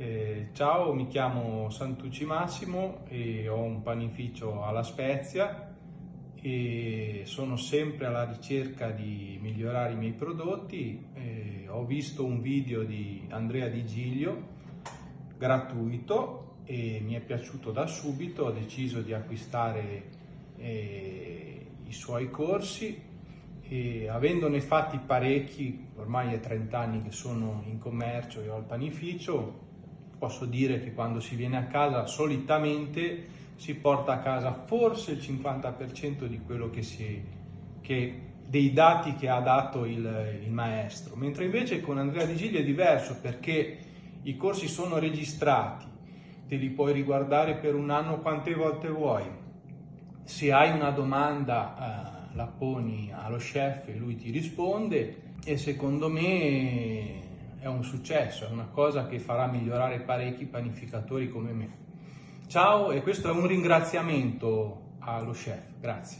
Eh, ciao, mi chiamo Santucci Massimo e ho un panificio alla Spezia e sono sempre alla ricerca di migliorare i miei prodotti. Eh, ho visto un video di Andrea Di Giglio gratuito e mi è piaciuto da subito, ho deciso di acquistare eh, i suoi corsi e avendone fatti parecchi, ormai è 30 anni che sono in commercio e ho il panificio, posso dire che quando si viene a casa solitamente si porta a casa forse il 50% di quello che si, che, dei dati che ha dato il, il maestro, mentre invece con Andrea Di Giglio è diverso perché i corsi sono registrati, te li puoi riguardare per un anno quante volte vuoi. Se hai una domanda eh, la poni allo chef e lui ti risponde e secondo me è un successo, è una cosa che farà migliorare parecchi panificatori come me. Ciao e questo è un ringraziamento allo chef, grazie.